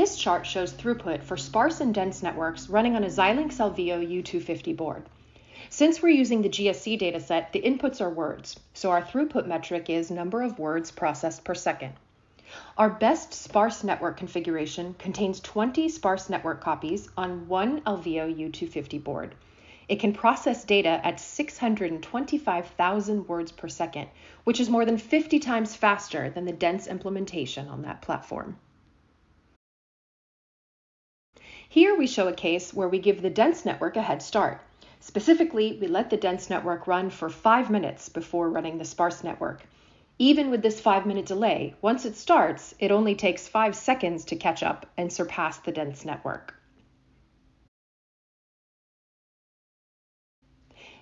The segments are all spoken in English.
This chart shows throughput for sparse and dense networks running on a Xilinx Alveo U250 board. Since we're using the GSC dataset, the inputs are words, so our throughput metric is number of words processed per second. Our best sparse network configuration contains 20 sparse network copies on one Alveo U250 board. It can process data at 625,000 words per second, which is more than 50 times faster than the dense implementation on that platform. Here we show a case where we give the dense network a head start. Specifically, we let the dense network run for five minutes before running the sparse network. Even with this five minute delay, once it starts, it only takes five seconds to catch up and surpass the dense network.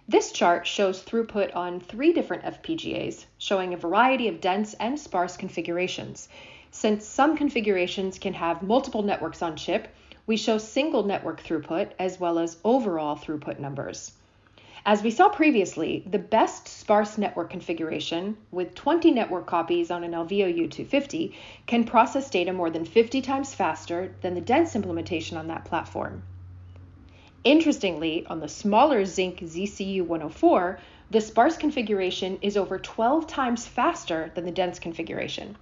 This chart shows throughput on three different FPGAs, showing a variety of dense and sparse configurations. Since some configurations can have multiple networks on chip, we show single network throughput as well as overall throughput numbers. As we saw previously, the best sparse network configuration, with 20 network copies on an Alveo U250, can process data more than 50 times faster than the dense implementation on that platform. Interestingly, on the smaller Zynq ZCU104, the sparse configuration is over 12 times faster than the dense configuration.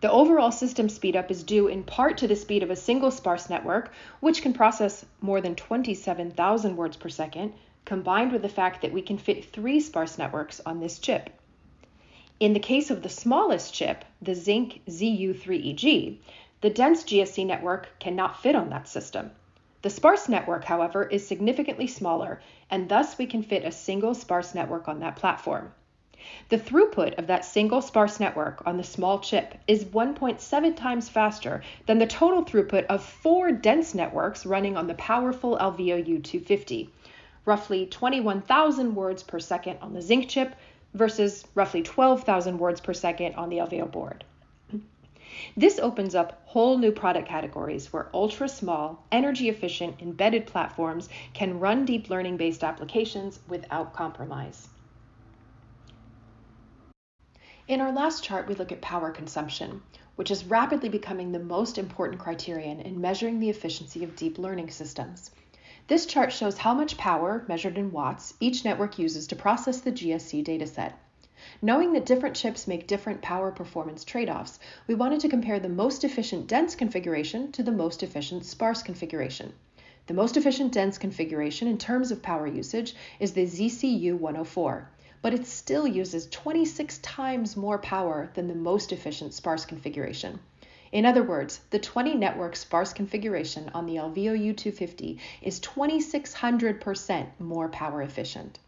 The overall system speedup is due in part to the speed of a single sparse network, which can process more than 27,000 words per second, combined with the fact that we can fit three sparse networks on this chip. In the case of the smallest chip, the Zynq ZU3EG, the dense GSC network cannot fit on that system. The sparse network, however, is significantly smaller, and thus we can fit a single sparse network on that platform. The throughput of that single sparse network on the small chip is 1.7 times faster than the total throughput of four dense networks running on the powerful Alveo U250, roughly 21,000 words per second on the Zynq chip versus roughly 12,000 words per second on the Alveo board. This opens up whole new product categories where ultra small, energy efficient embedded platforms can run deep learning based applications without compromise. In our last chart, we look at power consumption, which is rapidly becoming the most important criterion in measuring the efficiency of deep learning systems. This chart shows how much power, measured in watts, each network uses to process the GSC dataset. Knowing that different chips make different power performance trade-offs, we wanted to compare the most efficient dense configuration to the most efficient sparse configuration. The most efficient dense configuration in terms of power usage is the ZCU104 but it still uses 26 times more power than the most efficient sparse configuration. In other words, the 20 network sparse configuration on the Alveo U250 is 2600% more power efficient.